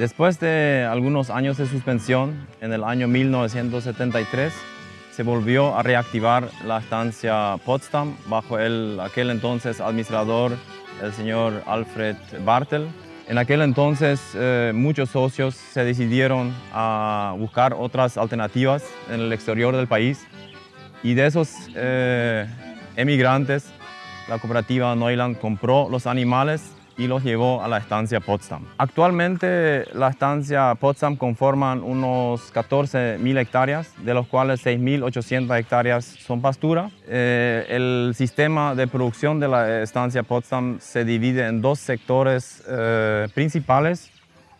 Después de algunos años de suspensión, en el año 1973, se volvió a reactivar la estancia Potsdam bajo el, aquel entonces administrador, el señor Alfred Bartel. En aquel entonces eh, muchos socios se decidieron a buscar otras alternativas en el exterior del país y de esos eh, emigrantes la cooperativa Neuland compró los animales y los llevó a la estancia Potsdam. Actualmente la estancia Potsdam conforman unos 14.000 hectáreas, de los cuales 6.800 hectáreas son pastura. Eh, el sistema de producción de la estancia Potsdam se divide en dos sectores eh, principales.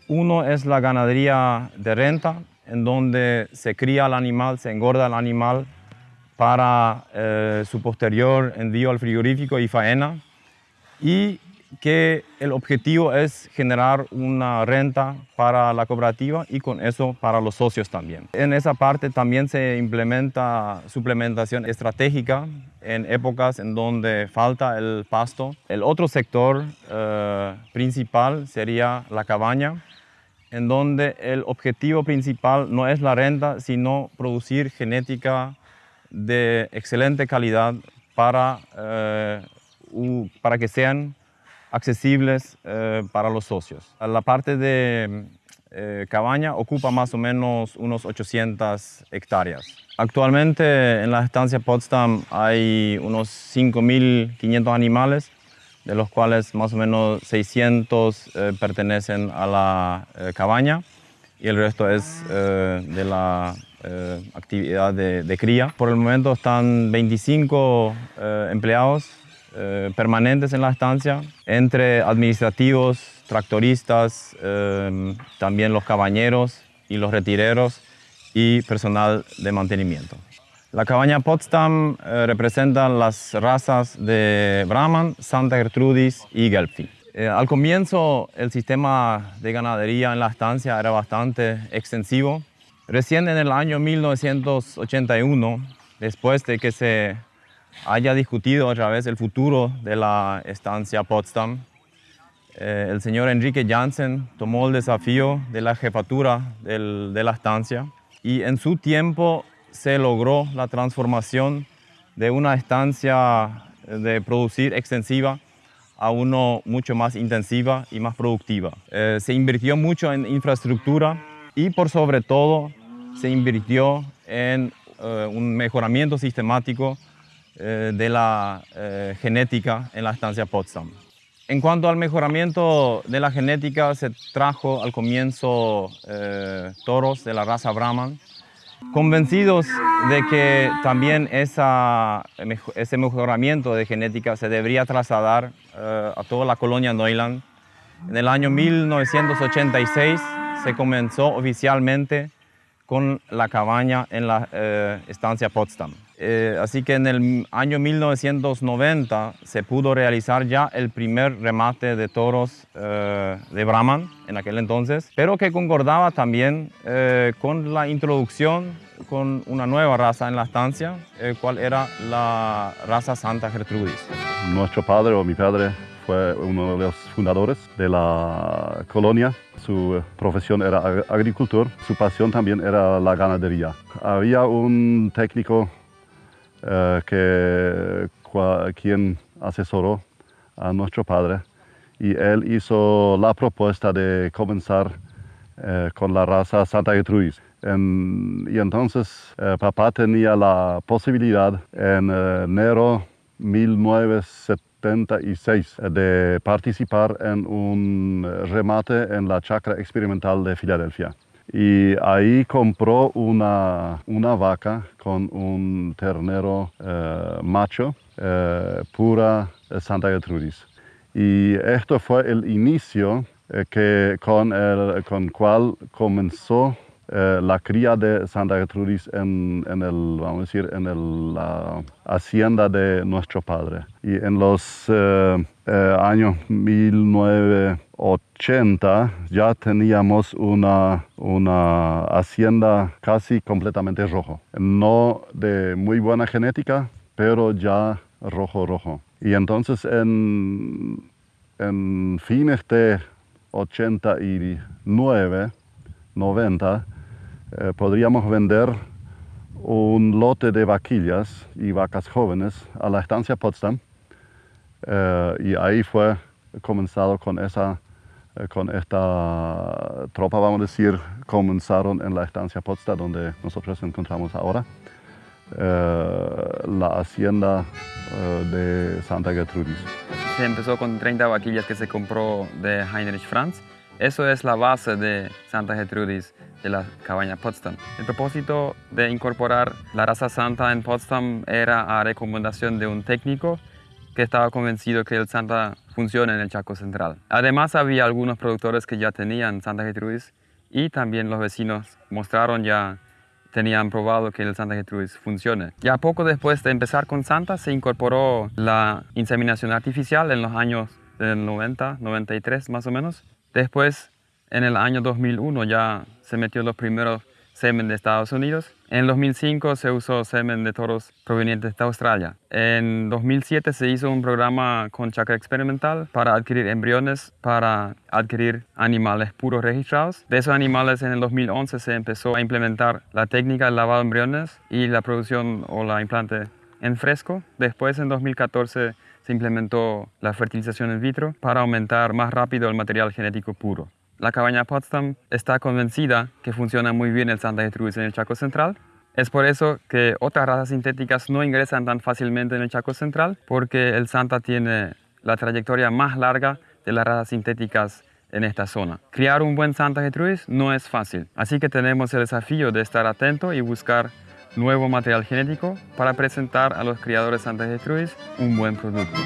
Uno es la ganadería de renta, en donde se cría el animal, se engorda el animal para eh, su posterior envío al frigorífico y faena. Y que el objetivo es generar una renta para la cooperativa y con eso para los socios también. En esa parte también se implementa suplementación estratégica en épocas en donde falta el pasto. El otro sector eh, principal sería la cabaña, en donde el objetivo principal no es la renta, sino producir genética de excelente calidad para, eh, para que sean accesibles eh, para los socios. La parte de eh, cabaña ocupa más o menos unos 800 hectáreas. Actualmente en la estancia Potsdam hay unos 5.500 animales, de los cuales más o menos 600 eh, pertenecen a la cabaña y el resto es de la actividad de, de, cría. Por el momento están 25 empleados eh, permanentes en la estancia, entre administrativos, tractoristas, eh, también los cabañeros y los retireros y personal de mantenimiento. La cabaña Potsdam eh, representa las razas de Brahman, Santa Gertrudis y Gelfi. al comienzo el sistema de ganadería en la estancia era bastante extensivo. Recién en el año 1981, después de que se haya discutido otra vez el futuro de la estancia Potsdam. Eh, el señor Enrique Janssen tomó el desafío de la jefatura de la estancia y en su tiempo se logró la transformación de una estancia de producir extensiva a uno mucho más intensiva y más productiva. Eh, se invirtió mucho en infraestructura y por sobre todo se invirtió en eh, un mejoramiento sistemático eh, de la eh, genética en la estancia Potsdam. En cuanto al mejoramiento de la genética, se trajo al comienzo eh, toros de la raza Brahman, convencidos de que también ese mejoramiento de genética se debería trasladar a toda la colonia Neuland. En el año 1986 se comenzó oficialmente con la cabaña en la estancia Potsdam. Eh, así que en el año 1990 se pudo realizar ya el primer remate de toros eh, de Brahman en aquel entonces, pero que concordaba también eh, con la introducción con una nueva raza en la estancia, cual era la raza Santa Gertrudis. Nuestro padre o mi padre fue uno de los fundadores de la colonia. Su profesión era agricultor, su pasión también era la ganadería. Había un técnico eh, que, quien asesoró a nuestro padre y él hizo la propuesta de comenzar eh, con la raza Santa Gertrudis. y entonces eh, papá tenía la posibilidad en enero 1976 de participar en un remate en la chacra experimental de Filadelfia y ahí compró una, una vaca con un ternero eh, macho, eh, pura Santa Gertrudis. Y esto fue el inicio eh, que, con el con cual comenzó la cría de Santa Gertrudis en, el, vamos a decir, en la hacienda de nuestro padre. Y en los años 19 80 ya teníamos una, una hacienda casi completamente rojo. No de muy buena genética, pero ya rojo rojo. Y entonces en, en fines de 89, 90, eh, podríamos vender un lote de vaquillas y vacas jóvenes a la estancia Potsdam. Eh, y ahí fue comenzado con esa eh, con esta tropa, vamos a decir, comenzaron en la estancia Potsdam, donde nosotros nos encontramos ahora, la hacienda de Santa Gertrudis. Se empezó con 30 vaquillas que se compró de Heinrich Franz. Eso es la base de Santa Gertrudis de la cabaña Potsdam. El propósito de incorporar la raza santa en Potsdam era a recomendación de un técnico que estaba convencido que el Santa funciona en el Chaco Central. Además había algunos productores que ya tenían Santa Gertrudis y también los vecinos mostraron ya, tenían probado que el Santa Gertrudis funcione. Ya poco después de empezar con Santa se incorporó la inseminación artificial en los años del 90, 93 más o menos. Después en el año 2001 ya se metió los primeros semen de Estados Unidos. En 2005 se usó semen de toros provenientes de Australia. En 2007 se hizo un programa con chacra experimental para adquirir embriones, para adquirir animales puros registrados. De esos animales en el 2011 se empezó a implementar la técnica de lavado de embriones y la producción o la implante en fresco. Después en 2014 implementó la fertilización in vitro para aumentar más rápido el material genético puro. La cabaña Potsdam está convencida que funciona muy bien el Santa Gertrudis en el Chaco Central. Es por eso que otras razas sintéticas no ingresan tan fácilmente en el Chaco Central, porque el Santa tiene la trayectoria más larga de las razas sintéticas en esta zona. Criar un buen Santa Gertrudis no es fácil, así que tenemos el desafío de estar atento y buscar nuevo material genético para presentar a los criadores Santa Gertrudis un buen producto.